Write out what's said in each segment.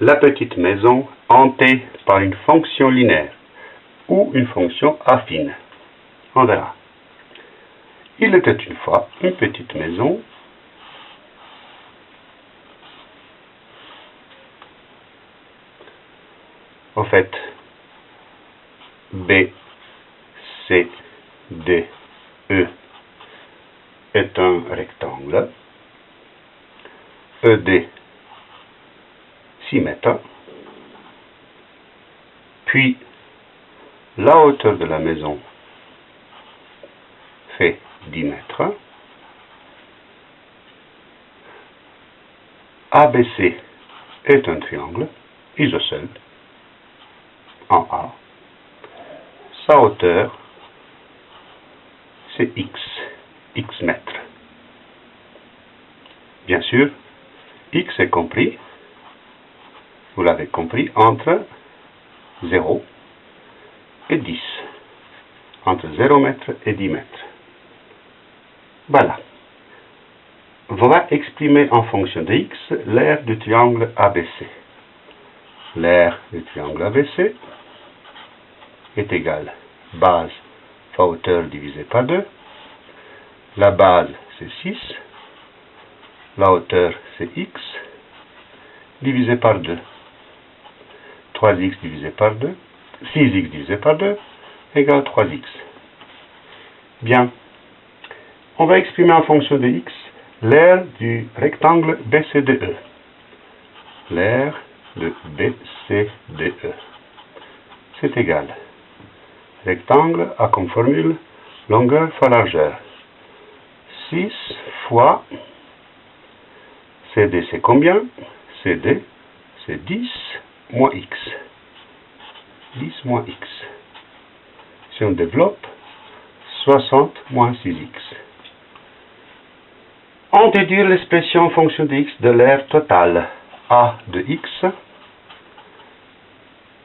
la petite maison hantée par une fonction linéaire ou une fonction affine. On verra. Il était une fois une petite maison Au fait, B, C, D, E est un rectangle. ED 6 mètres. Puis, la hauteur de la maison fait 10 mètres. ABC est un triangle isocèle en A. Sa hauteur, c'est x, x mètres. Bien sûr, x est compris, vous l'avez compris, entre 0 et 10. Entre 0 mètres et 10 mètres. Voilà. Va exprimer en fonction de x l'aire du triangle ABC. L'aire du triangle ABC est égal base fois hauteur divisé par 2. La base, c'est 6. La hauteur, c'est x, divisé par 2. 3x divisé par 2, 6x divisé par 2, égale 3x. Bien. On va exprimer en fonction de x l'aire du rectangle BCDE. L'aire de BCDE. C'est égal rectangle a comme formule longueur fois largeur. 6 fois CD c'est combien? CD c'est 10 moins X. 10 moins X. Si on développe, 60 moins 6X. On déduire l'expression fonction de X de l'aire totale A de X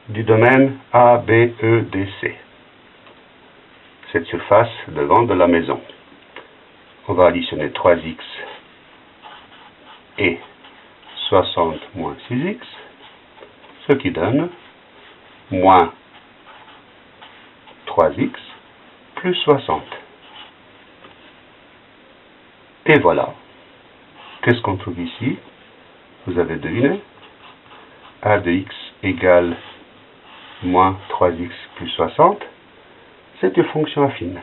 du domaine A, B, E, D, C cette surface devant de la maison. On va additionner 3x et 60 moins 6x, ce qui donne moins 3x plus 60. Et voilà. Qu'est-ce qu'on trouve ici? Vous avez deviné a de x égale moins 3x plus 60 c'est une fonction affine.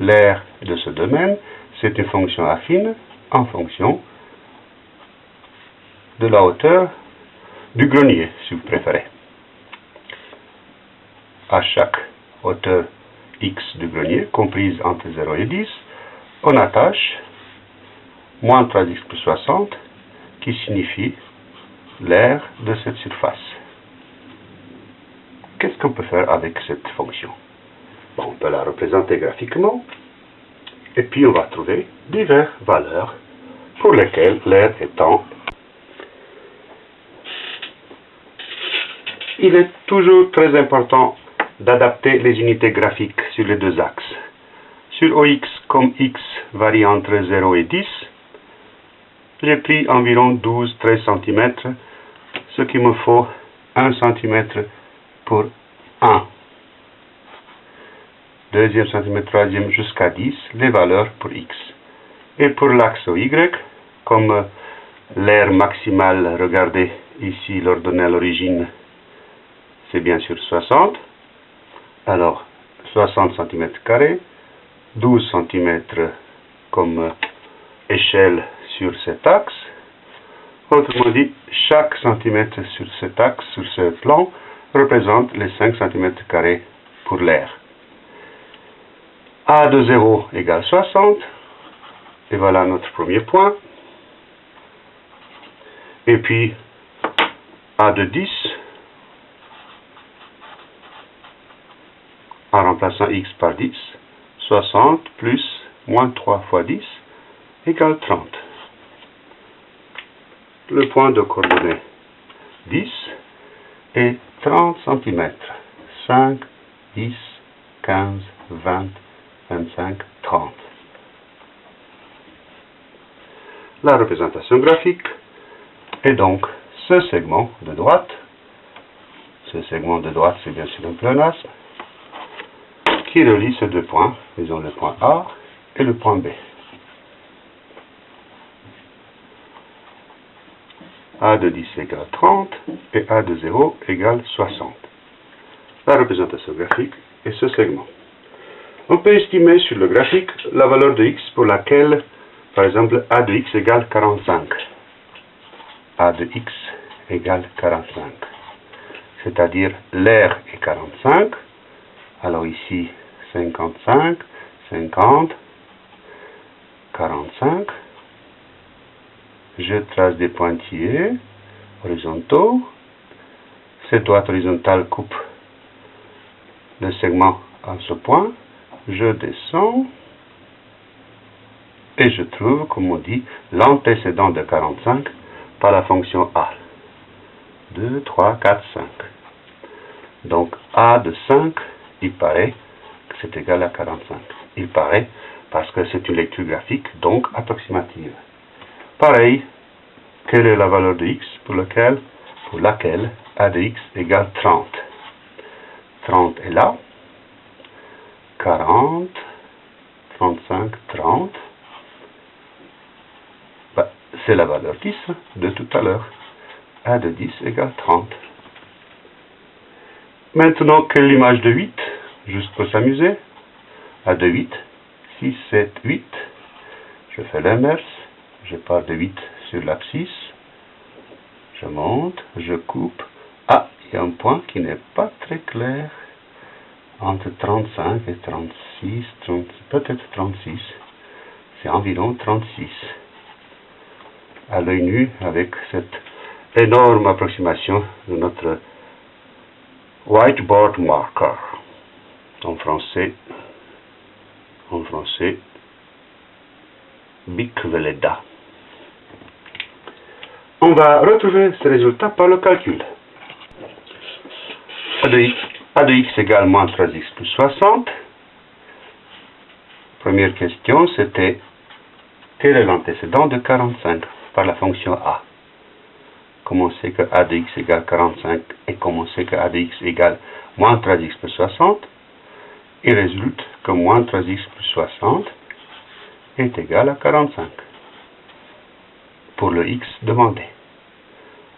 L'aire de ce domaine, c'est une fonction affine en fonction de la hauteur du grenier, si vous préférez. À chaque hauteur x du grenier, comprise entre 0 et 10, on attache moins 3x plus 60, qui signifie l'aire de cette surface qu'est-ce qu'on peut faire avec cette fonction? On peut la représenter graphiquement, et puis on va trouver diverses valeurs pour lesquelles l'air étant il est toujours très important d'adapter les unités graphiques sur les deux axes. Sur OX, comme X varie entre 0 et 10, j'ai pris environ 12-13 cm, ce qui me faut 1 cm pour 1. Deuxième centimètre, troisième jusqu'à 10, les valeurs pour x. Et pour l'axe y, comme l'aire maximale, regardez ici l'ordonnée à l'origine, c'est bien sûr 60. Alors, 60 cm carrés, 12 cm comme échelle sur cet axe. Autrement dit, chaque centimètre sur cet axe, sur ce plan, représente les 5 cm pour l'air. A de 0 égale 60. Et voilà notre premier point. Et puis, A de 10, en remplaçant x par 10, 60 plus moins 3 fois 10 égale 30. Le point de coordonnée 10 est 30 cm. 5, 10, 15, 20, 25, 30. La représentation graphique, Et donc, ce segment de droite, ce segment de droite, c'est bien sûr un pléonasme, qui relie ces deux points, disons le point A et le point B. A de 10 égale 30 et A de 0 égale 60. La représentation graphique est ce segment. On peut estimer sur le graphique la valeur de x pour laquelle, par exemple, A de x égale 45. A de x égale 45. C'est-à-dire l'air est 45. Alors ici, 55, 50, 45 je trace des pointillés horizontaux. Cette droite horizontale coupe le segment à ce point. Je descends et je trouve, comme on dit, l'antécédent de 45 par la fonction A. 2, 3, 4, 5. Donc A de 5, il paraît que c'est égal à 45. Il paraît parce que c'est une lecture graphique, donc approximative. Pareil, quelle est la valeur de x pour, laquelle a de x égale 30 30 est là. 40, 35, 30. c'est la valeur 10 de tout à l'heure. a de 10 égale 30. Maintenant, quelle est l'image de 8 Juste pour s'amuser. a de 8, 6, 7, 8. Je fais l'inverse je pars de 8 sur l'abscisse, je monte, je coupe. Ah, il y a un point qui n'est pas très clair entre 35 et 36, peut-être 36. C'est environ 36. À l'œil nu, avec cette énorme approximation de notre whiteboard marker. En français, en français, Bicveleda. On va retrouver ce résultat par le calcul. A de x, A de x égale moins 3x plus 60. Première question, c'était quel est l'antécédent de 45 par la fonction a? Comment c'est que a de x égale 45 et comment c'est que a de x égale moins 3x plus 60 Il résulte que moins 3x plus 60 est égal à 45 pour le x demandé.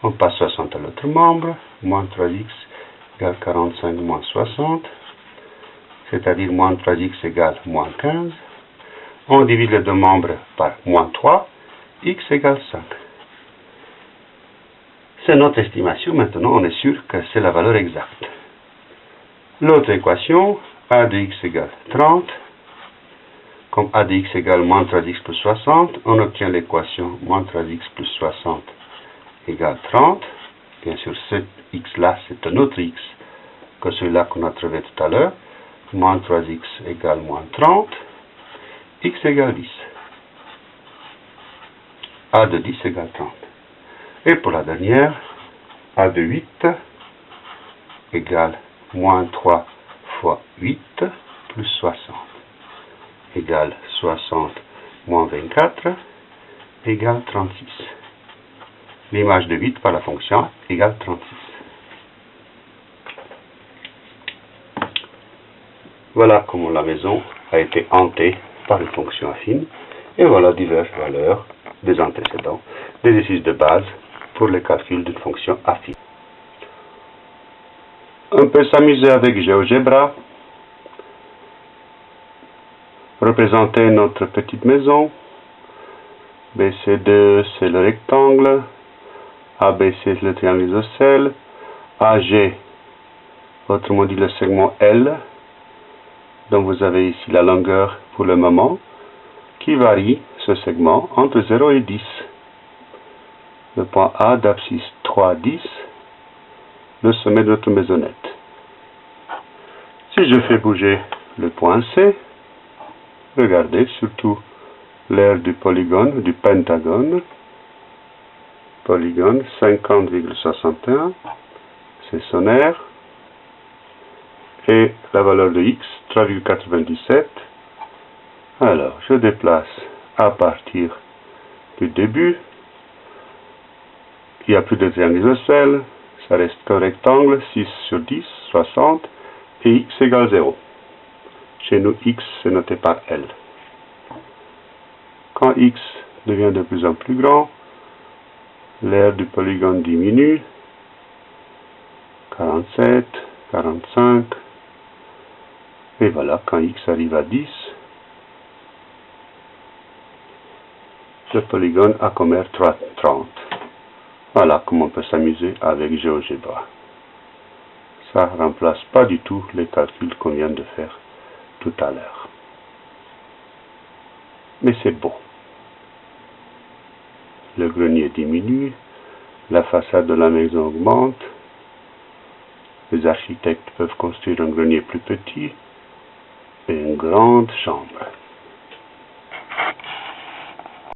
On passe 60 à l'autre membre, moins 3x égale 45 moins 60, c'est-à-dire moins 3x égale moins 15. On divise les deux membres par moins 3, x égale 5. C'est notre estimation, maintenant on est sûr que c'est la valeur exacte. L'autre équation, a de x égale 30, comme a de x égale moins 3x plus 60, on obtient l'équation moins 3x plus 60 égale 30. Bien sûr, cet x-là, c'est un autre x que celui-là qu'on a trouvé tout à l'heure. Moins 3x égale moins 30. x égale 10. a de 10 égale 30. Et pour la dernière, a de 8 égale moins 3 fois 8 plus 60 égale 60 moins 24 égale 36. L'image de 8 par la fonction égale 36. Voilà comment la maison a été hantée par une fonction affine. Et voilà diverses valeurs des antécédents, des exercices de base pour le calcul d'une fonction affine. On peut s'amuser avec GeoGebra représenter notre petite maison. BC2, c'est le rectangle. ABC, c'est le triangle isocèle. AG, autrement dit le segment L. Donc vous avez ici la longueur pour le moment qui varie ce segment entre 0 et 10. Le point A d'abscisse 3, 10, le sommet de notre maisonnette. Si je fais bouger le point C, Regardez surtout l'aire du polygone, du pentagone. Polygone 50,61, c'est son aire. Et la valeur de x, 3,97. Alors, je déplace à partir du début il n'y a plus de triangle isocèle, reste qu'un rectangle, 6 sur 10, 60, et x égale 0. Chez nous, x est noté par L. Quand x devient de plus en plus grand, l'aire du polygone diminue, 47, 45, et voilà, quand x arrive à 10, le polygone a comme aire 30. Voilà comment on peut s'amuser avec GeoGebra. Ça ne remplace pas du tout les calculs qu'on vient de faire tout à l'heure. Mais c'est beau. Le grenier diminue, la façade de la maison augmente, les architectes peuvent construire un grenier plus petit et une grande chambre.